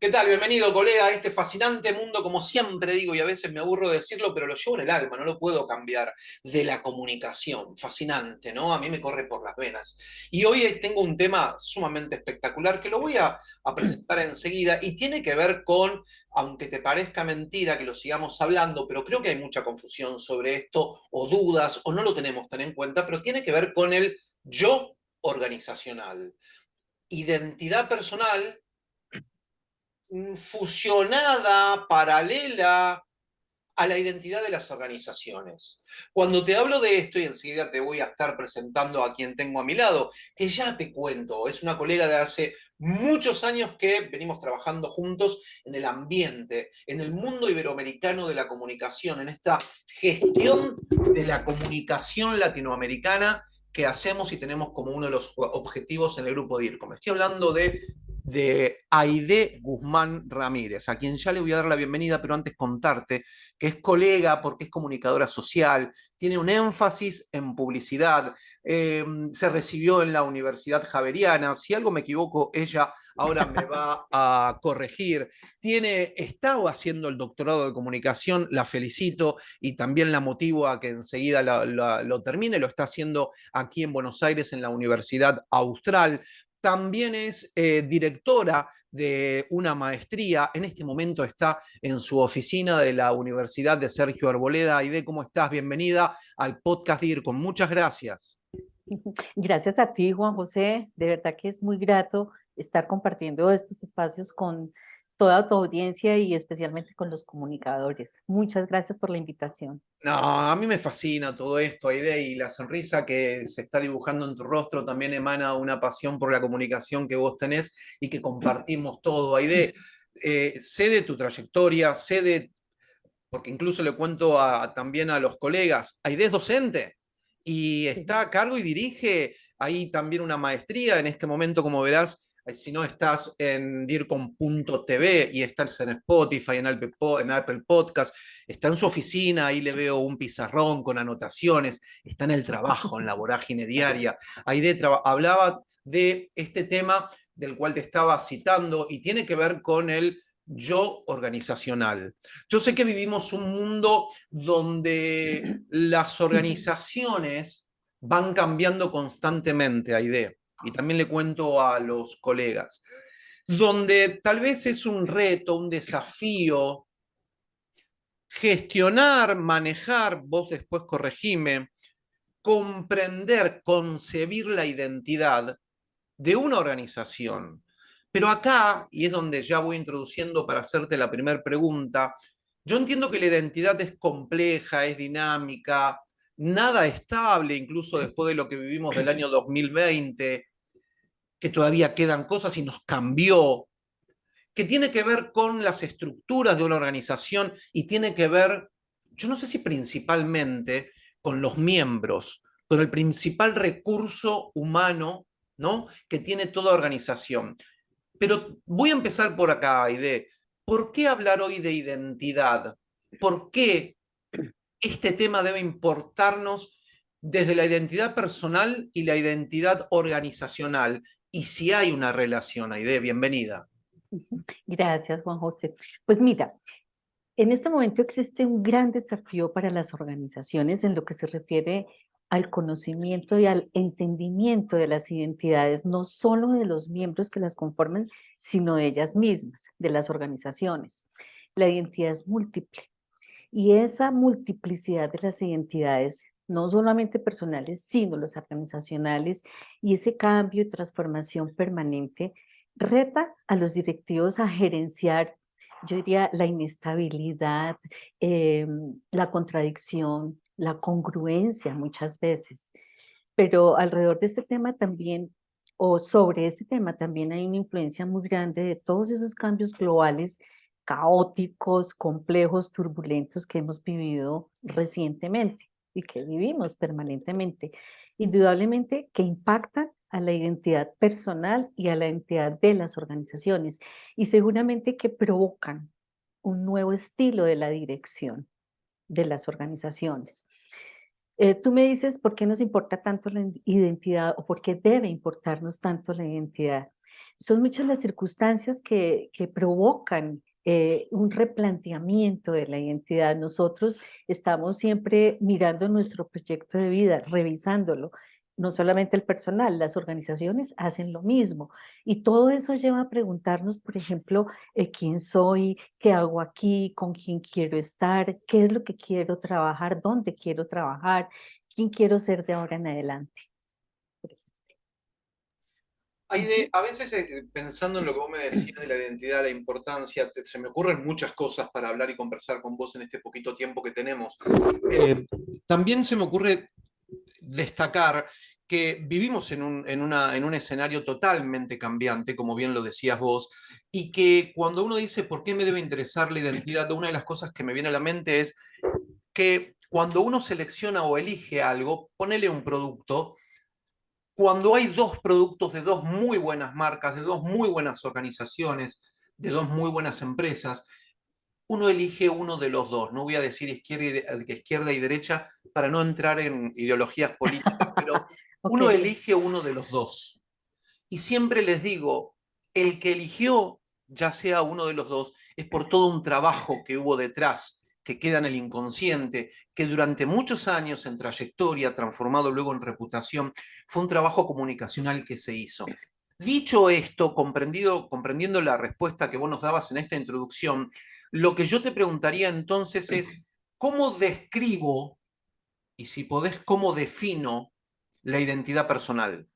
¿Qué tal? Bienvenido, colega, a este fascinante mundo, como siempre digo, y a veces me aburro de decirlo, pero lo llevo en el alma, no lo puedo cambiar, de la comunicación. Fascinante, ¿no? A mí me corre por las venas. Y hoy tengo un tema sumamente espectacular que lo voy a, presentar enseguida y tiene que ver con, aunque te parezca mentira que lo sigamos hablando, pero creo que hay mucha confusión sobre esto, o dudas, o no lo tenemos tan en cuenta, pero tiene que ver con el yo organizacional. Identidad personal fusionada, paralela a la identidad de las organizaciones. Cuando te hablo de esto, y enseguida te voy a estar presentando a quien tengo a mi lado, que ya te cuento, es una colega de hace muchos años que venimos trabajando juntos en el ambiente, en el mundo iberoamericano de la comunicación, en esta gestión de la comunicación latinoamericana que hacemos y tenemos como uno de los objetivos en el grupo DIRCOM. Estoy hablando de de Aide Guzmán Ramírez, a quien ya le voy a dar la bienvenida, pero antes contarte que es colega porque es comunicadora social, tiene un énfasis en publicidad, em, se recibió en la Universidad Javeriana, si algo me equivoco, ella ahora me va a corregir, tiene, está haciendo el doctorado de comunicación, la felicito y también la motivo a que enseguida lo termine, lo está haciendo aquí en Buenos Aires en la Universidad Austral, también es eh, directora de una maestría, en este momento está en su oficina de la Universidad de Sergio Arboleda. Aide, ¿cómo estás? Bienvenida al podcast DIRCOM. Muchas gracias. Gracias a ti, Juan José. De verdad que es muy grato estar compartiendo estos espacios con toda tu audiencia y especialmente con los comunicadores. Muchas gracias por la invitación. No, a mí me fascina todo esto, Aide, y la sonrisa que se está dibujando en tu rostro también emana una pasión por la comunicación que vos tenés y que compartimos todo. Aide, eh, sé de tu trayectoria, sé de, porque incluso le cuento también a los colegas, Aide es docente y está a cargo y dirige ahí también una maestría en este momento, como verás, si no estás en dircom.tv y estás en Spotify, en Apple, en Apple Podcast, está en su oficina, ahí le veo un pizarrón con anotaciones, está en el trabajo, en la vorágine diaria. Aide hablaba de este tema del cual te estaba citando y tiene que ver con el yo organizacional. Yo sé que vivimos un mundo donde las organizaciones van cambiando constantemente, Aide y también le cuento a los colegas, donde tal vez es un reto, un desafío, gestionar, manejar, vos después corregime, comprender, concebir la identidad de una organización. Pero acá, y es donde ya voy introduciendo para hacerte la primera pregunta, yo entiendo que la identidad es compleja, es dinámica, nada estable, incluso después de lo que vivimos del año 2020, que todavía quedan cosas y nos cambió, que tiene que ver con las estructuras de una organización y tiene que ver, yo no sé si principalmente, con los miembros, con el principal recurso humano ¿no? que tiene toda organización. Pero voy a empezar por acá, Aide. ¿Por qué hablar hoy de identidad? ¿Por qué este tema debe importarnos desde la identidad personal y la identidad organizacional y si hay una relación, Aide, bienvenida. Gracias, Juan José. Pues mira, en este momento existe un gran desafío para las organizaciones en lo que se refiere al conocimiento y al entendimiento de las identidades, no solo de los miembros que las conforman, sino de ellas mismas, de las organizaciones. La identidad es múltiple y esa multiplicidad de las identidades no solamente personales, sino los organizacionales, y ese cambio y transformación permanente reta a los directivos a gerenciar, yo diría, la inestabilidad, em, la contradicción, la congruencia muchas veces. Pero alrededor de este tema también, o sobre este tema también hay una influencia muy grande de todos esos cambios globales caóticos, complejos, turbulentos que hemos vivido recientemente y que vivimos permanentemente, indudablemente que impactan a la identidad personal y a la identidad de las organizaciones y seguramente que provocan un nuevo estilo de la dirección de las organizaciones. Eh, tú me dices por qué nos importa tanto la identidad o por qué debe importarnos tanto la identidad. son muchas las circunstancias que, que provocan eh, un replanteamiento de la identidad. Nosotros estamos siempre mirando nuestro proyecto de vida, revisándolo. No solamente el personal, las organizaciones hacen lo mismo. Y todo eso lleva a preguntarnos, por ejemplo, eh, quién soy, qué hago aquí, con quién quiero estar, qué es lo que quiero trabajar, dónde quiero trabajar, quién quiero ser de ahora en adelante a veces eh, pensando en lo que vos me decías de la identidad, la importancia, se me ocurren muchas cosas para hablar y conversar con vos en este poquito tiempo que tenemos. Eh, también se me ocurre destacar que vivimos en un, en, una, en un escenario totalmente cambiante, como bien lo decías vos, y que cuando uno dice por qué me debe interesar la identidad, una de las cosas que me viene a la mente es que cuando uno selecciona o elige algo, ponele un producto, cuando hay dos productos de dos muy buenas marcas, de dos muy buenas organizaciones, de dos muy buenas empresas, uno elige uno de los dos. No voy a decir izquierda y, izquierda y derecha para no entrar en ideologías políticas, pero uno elige uno de los dos. Y siempre les digo, el que eligió, ya sea uno de los dos, es por todo un trabajo que hubo detrás que queda en el inconsciente, que durante muchos años en trayectoria, transformado luego en reputación, fue un trabajo comunicacional que se hizo. Dicho esto, comprendido, comprendiendo la respuesta que vos nos dabas en esta introducción, lo que yo te preguntaría entonces es, ¿cómo describo, y si podés, cómo defino la identidad personal?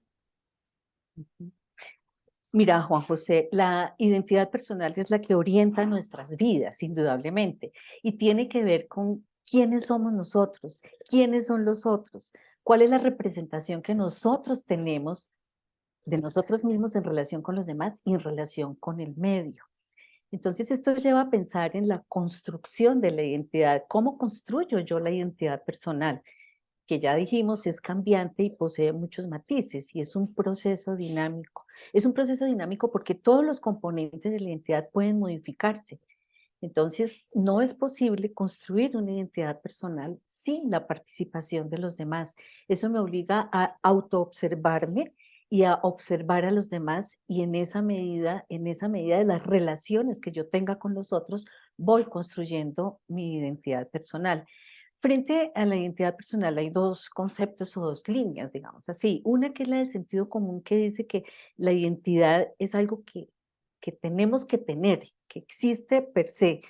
Mira, Juan José, la identidad personal es la que orienta nuestras vidas, indudablemente, y tiene que ver con quiénes somos nosotros, quiénes son los otros, cuál es la representación que nosotros tenemos de nosotros mismos en relación con los demás y en relación con el medio. Entonces esto lleva a pensar en la construcción de la identidad, cómo construyo yo la identidad personal, que ya dijimos es cambiante y posee muchos matices y es un proceso dinámico. Es un proceso dinámico porque todos los componentes de la identidad pueden modificarse. Entonces, no es posible construir una identidad personal sin la participación de los demás. Eso me obliga a autoobservarme y a observar a los demás y en esa medida, en esa medida de las relaciones que yo tenga con los otros, voy construyendo mi identidad personal. Frente a la identidad personal hay dos conceptos o dos líneas, digamos así. Una que es la del sentido común que dice que la identidad es algo que, que tenemos que tener, que existe per se,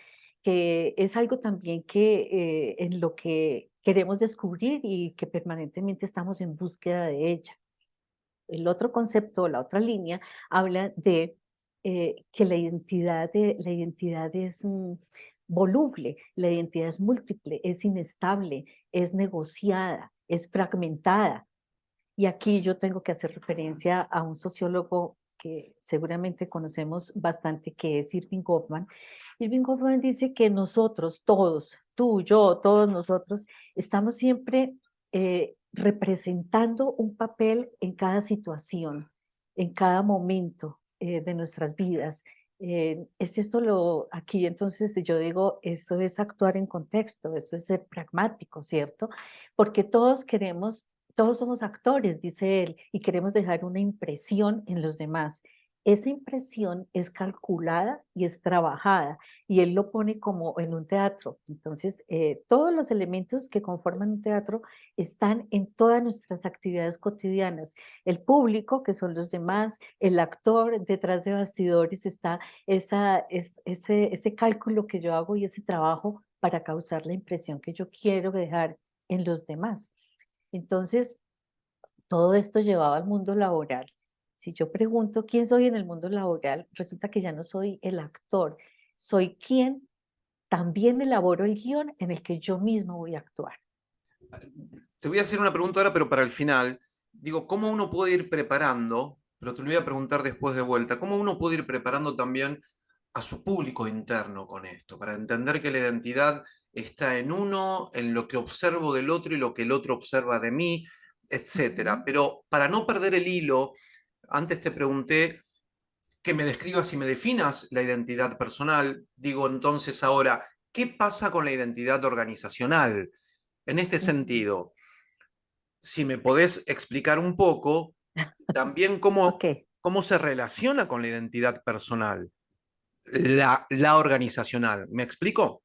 que es algo también que eh, en lo que queremos descubrir y que permanentemente estamos en búsqueda de ella. El otro concepto, la otra línea, habla de eh, que la identidad, de, la identidad es voluble, la identidad es múltiple, es inestable, es negociada, es fragmentada. Y aquí yo tengo que hacer referencia a un sociólogo que seguramente conocemos bastante, que es Irving Goffman. Irving Goffman dice que nosotros, todos, tú, yo, todos nosotros, estamos siempre eh, representando un papel en cada situación, en cada momento eh, de nuestras vidas, eh, es esto lo, aquí entonces yo digo, eso es actuar en contexto, eso es ser pragmático, ¿cierto? Porque todos queremos, todos somos actores, dice él, y queremos dejar una impresión en los demás esa impresión es calculada y es trabajada y él lo pone como en un teatro. Entonces, eh, todos los elementos que conforman un teatro están en todas nuestras actividades cotidianas. El público, que son los demás, el actor, detrás de bastidores está esa, es, ese, ese cálculo que yo hago y ese trabajo para causar la impresión que yo quiero dejar en los demás. Entonces, todo esto llevado al mundo laboral si yo pregunto quién soy en el mundo laboral, resulta que ya no soy el actor, soy quien también elaboro el guion en el que yo mismo voy a actuar. Te voy a hacer una pregunta ahora, pero para el final. Digo, ¿cómo uno puede ir preparando, pero te lo voy a preguntar después de vuelta, cómo uno puede ir preparando también a su público interno con esto, para entender que la identidad está en uno, en lo que observo del otro y lo que el otro observa de mí, etcétera. Pero para no perder el hilo, antes te pregunté que me describas y me definas la identidad personal. Digo entonces ahora, ¿qué pasa con la identidad organizacional? En este sentido, si me podés explicar un poco, también cómo, cómo se relaciona con la identidad personal, la, la organizacional. ¿Me explico?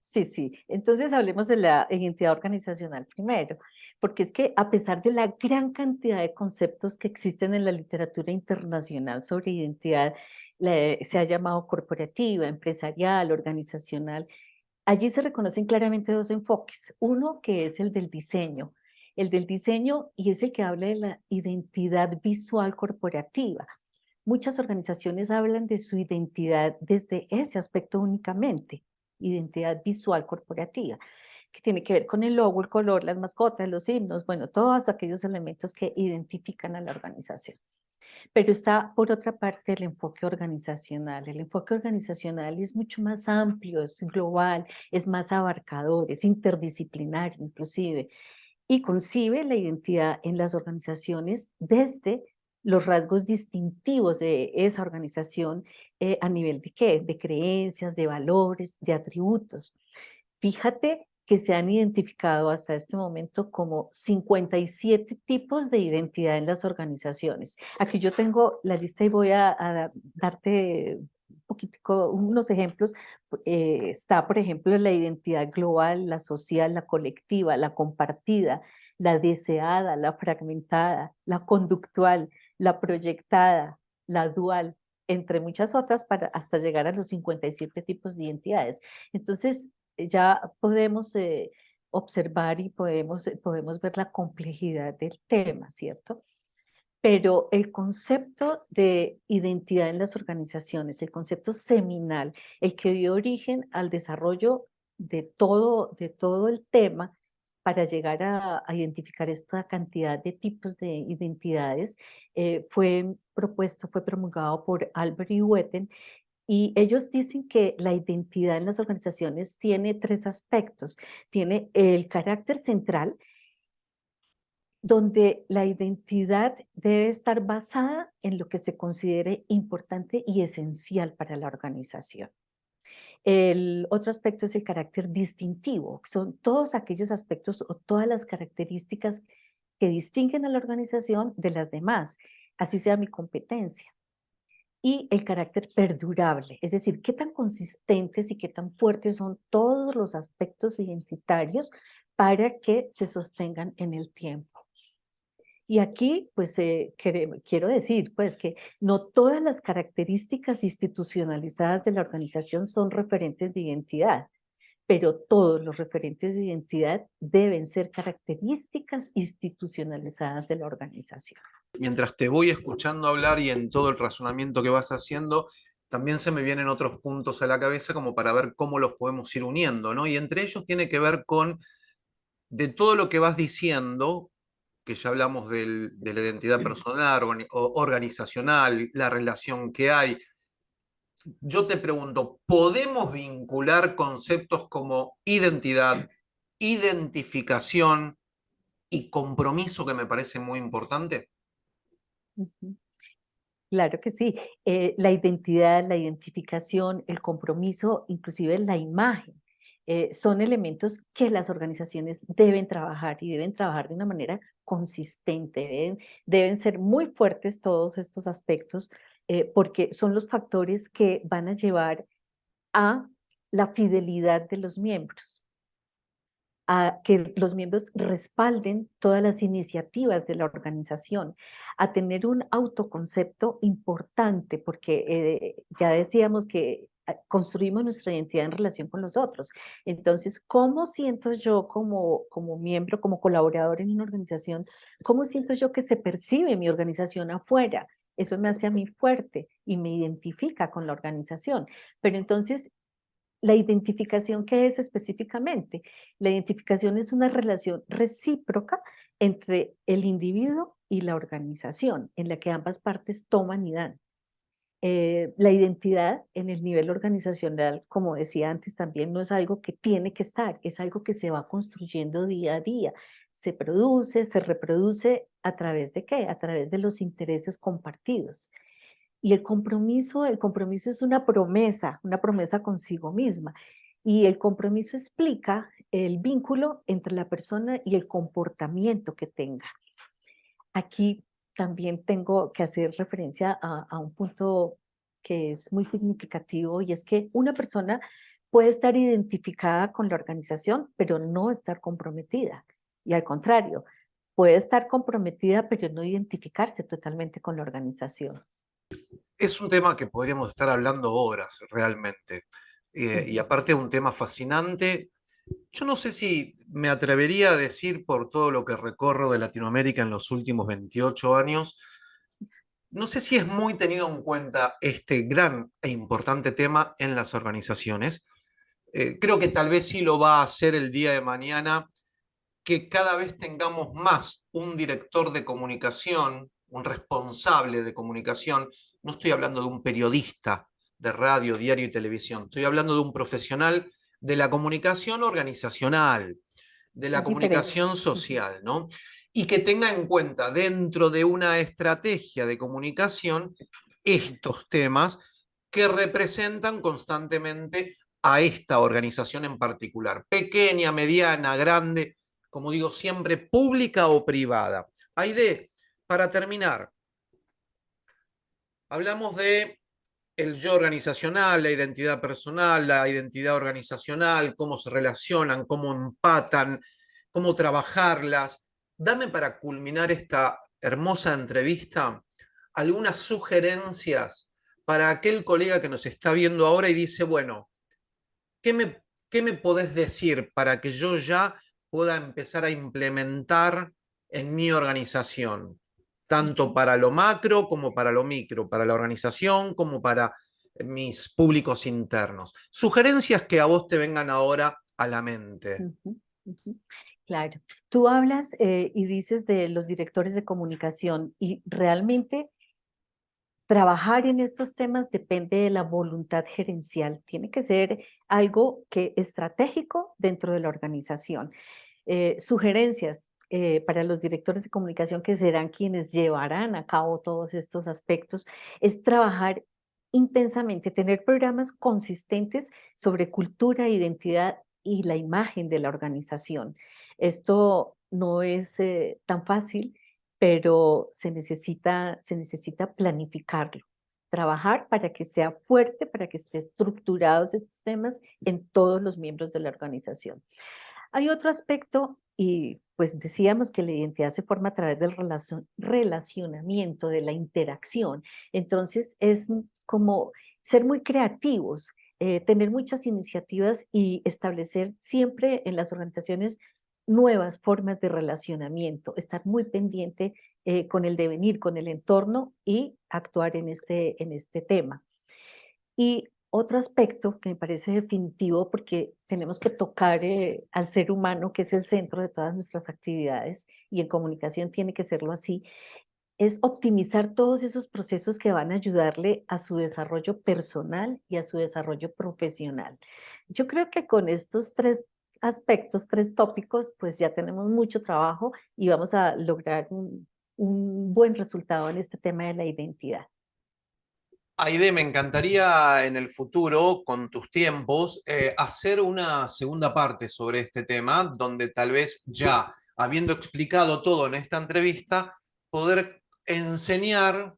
Sí, sí. Entonces hablemos de la identidad organizacional primero, porque es que a pesar de la gran cantidad de conceptos que existen en la literatura internacional sobre identidad, se ha llamado corporativa, empresarial, organizacional, allí se reconocen claramente dos enfoques. Uno que es el del diseño, el del diseño y es el que habla de la identidad visual corporativa. Muchas organizaciones hablan de su identidad desde ese aspecto únicamente identidad visual corporativa, que tiene que ver con el logo, el color, las mascotas, los himnos, bueno, todos aquellos elementos que identifican a la organización. Pero está, por otra parte, el enfoque organizacional. El enfoque organizacional es mucho más amplio, es global, es más abarcador, es interdisciplinario inclusive, y concibe la identidad en las organizaciones desde los rasgos distintivos de esa organización eh, a nivel de qué? De creencias, de valores, de atributos. Fíjate que se han identificado hasta este momento como 57 tipos de identidad en las organizaciones. Aquí yo tengo la lista y voy a, darte un poquitico, unos ejemplos. Eh, está, por ejemplo, la identidad global, la social, la colectiva, la compartida, la deseada, la fragmentada, la conductual, la proyectada, la dual, entre muchas otras, para hasta llegar a los 57 tipos de identidades. Entonces, ya podemos eh, observar y podemos, eh, podemos ver la complejidad del tema, ¿cierto? Pero el concepto de identidad en las organizaciones, el concepto seminal, el que dio origen al desarrollo de todo, de todo el tema, para llegar a, identificar esta cantidad de tipos de identidades eh, fue propuesto, fue promulgado por Albert y Wetten y ellos dicen que la identidad en las organizaciones tiene tres aspectos. Tiene el carácter central, donde la identidad debe estar basada en lo que se considere importante y esencial para la organización. El otro aspecto es el carácter distintivo, son todos aquellos aspectos o todas las características que distinguen a la organización de las demás, así sea mi competencia. Y el carácter perdurable, es decir, qué tan consistentes y qué tan fuertes son todos los aspectos identitarios para que se sostengan en el tiempo. Y aquí, pues, eh, quiero decir, pues, que no todas las características institucionalizadas de la organización son referentes de identidad, pero todos los referentes de identidad deben ser características institucionalizadas de la organización. Mientras te voy escuchando hablar y en todo el razonamiento que vas haciendo, también se me vienen otros puntos a la cabeza como para ver cómo los podemos ir uniendo, ¿no? Y entre ellos tiene que ver con, de todo lo que vas diciendo, que ya hablamos de la identidad personal o organizacional, la relación que hay. Yo te pregunto, ¿podemos vincular conceptos como identidad, identificación y compromiso que me parece muy importante? Claro que sí. Eh, la identidad, la identificación, el compromiso, inclusive la imagen, eh, son elementos que las organizaciones deben trabajar y deben trabajar de una manera consistente, deben, ser muy fuertes todos estos aspectos eh, porque son los factores que van a llevar a la fidelidad de los miembros, a que los miembros respalden todas las iniciativas de la organización, a tener un autoconcepto importante, porque eh, ya decíamos que construimos nuestra identidad en relación con los otros. Entonces, ¿cómo siento yo como, como miembro, como colaborador en una organización, cómo siento yo que se percibe mi organización afuera? Eso me hace a mí fuerte y me identifica con la organización. Pero entonces, ¿la identificación qué es específicamente? La identificación es una relación recíproca entre el individuo y la organización, en la que ambas partes toman y dan. Eh, la identidad en el nivel organizacional, como decía antes también, no es algo que tiene que estar, es algo que se va construyendo día a día. Se produce, se reproduce a través de qué? A través de los intereses compartidos. Y el compromiso, el compromiso es una promesa, una promesa consigo misma. Y el compromiso explica el vínculo entre la persona y el comportamiento que tenga. Aquí también tengo que hacer referencia a, a un punto que es muy significativo y es que una persona puede estar identificada con la organización, pero no estar comprometida. Y al contrario, puede estar comprometida, pero no identificarse totalmente con la organización. Es un tema que podríamos estar hablando horas, realmente. Eh, y aparte un tema fascinante. Yo no sé si me atrevería a decir por todo lo que recorro de Latinoamérica en los últimos 28 años, no sé si es muy tenido en cuenta este gran e importante tema en las organizaciones. Eh, creo que tal vez sí lo va a hacer el día de mañana, que cada vez tengamos más un director de comunicación, un responsable de comunicación. No estoy hablando de un periodista de radio, diario y televisión. Estoy hablando de un profesional de la comunicación organizacional, de la comunicación social, ¿no? Y que tenga en cuenta dentro de una estrategia de comunicación estos temas que representan constantemente a esta organización en particular, pequeña, mediana, grande, como digo siempre, pública o privada. Aide, para terminar, hablamos de el yo organizacional, la identidad personal, la identidad organizacional, cómo se relacionan, cómo empatan, cómo trabajarlas. Dame para culminar esta hermosa entrevista algunas sugerencias para aquel colega que nos está viendo ahora y dice, bueno, ¿qué me, qué me podés decir para que yo ya pueda empezar a implementar en mi organización? tanto para lo macro como para lo micro, para la organización como para mis públicos internos. Sugerencias que a vos te vengan ahora a la mente. Claro, tú hablas eh, y dices de los directores de comunicación y realmente trabajar en estos temas depende de la voluntad gerencial. Tiene que ser algo que estratégico dentro de la organización. Eh, sugerencias, eh, para los directores de comunicación que serán quienes llevarán a cabo todos estos aspectos, es trabajar intensamente, tener programas consistentes sobre cultura, identidad y la imagen de la organización. Esto no es eh, tan fácil, pero se necesita, se necesita planificarlo, trabajar para que sea fuerte, para que esté estructurados estos temas en todos los miembros de la organización. Hay otro aspecto y pues decíamos que la identidad se forma a través del relacionamiento, de la interacción. Entonces es como ser muy creativos, eh, tener muchas iniciativas y establecer siempre en las organizaciones nuevas formas de relacionamiento, estar muy pendiente eh, con el devenir, con el entorno y actuar en este, en este tema. Y otro aspecto que me parece definitivo porque tenemos que tocar eh, al ser humano, que es el centro de todas nuestras actividades, y en comunicación tiene que serlo así, es optimizar todos esos procesos que van a ayudarle a su desarrollo personal y a su desarrollo profesional. Yo creo que con estos tres aspectos, tres tópicos, pues ya tenemos mucho trabajo y vamos a lograr un buen resultado en este tema de la identidad. Aide, me encantaría en el futuro, con tus tiempos, eh, hacer una segunda parte sobre este tema, donde tal vez ya, habiendo explicado todo en esta entrevista, poder enseñar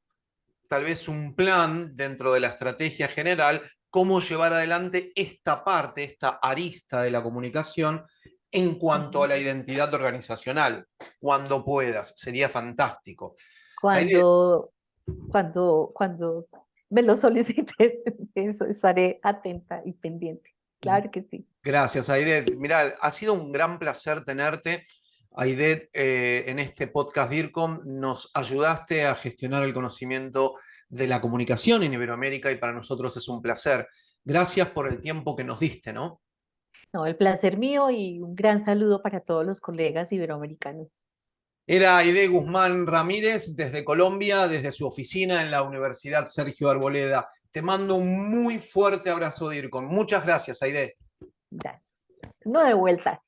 tal vez un plan dentro de la estrategia general, cómo llevar adelante esta parte, esta arista de la comunicación en cuanto a la identidad organizacional, cuando puedas, sería fantástico. Cuando, cuando, cuando me lo solicites, eso estaré atenta y pendiente. Claro que sí. Gracias, Aidet. Mira, ha sido un gran placer tenerte. Aidet, eh, en este podcast DIRCOM nos ayudaste a gestionar el conocimiento de la comunicación en Iberoamérica y para nosotros es un placer. Gracias por el tiempo que nos diste, ¿no? No, el placer mío y un gran saludo para todos los colegas iberoamericanos. Era Aide Guzmán Ramírez desde Colombia, desde su oficina en la Universidad Sergio Arboleda. Te mando un muy fuerte abrazo, DIRCON. Muchas gracias, Aide. Gracias. No de vuelta.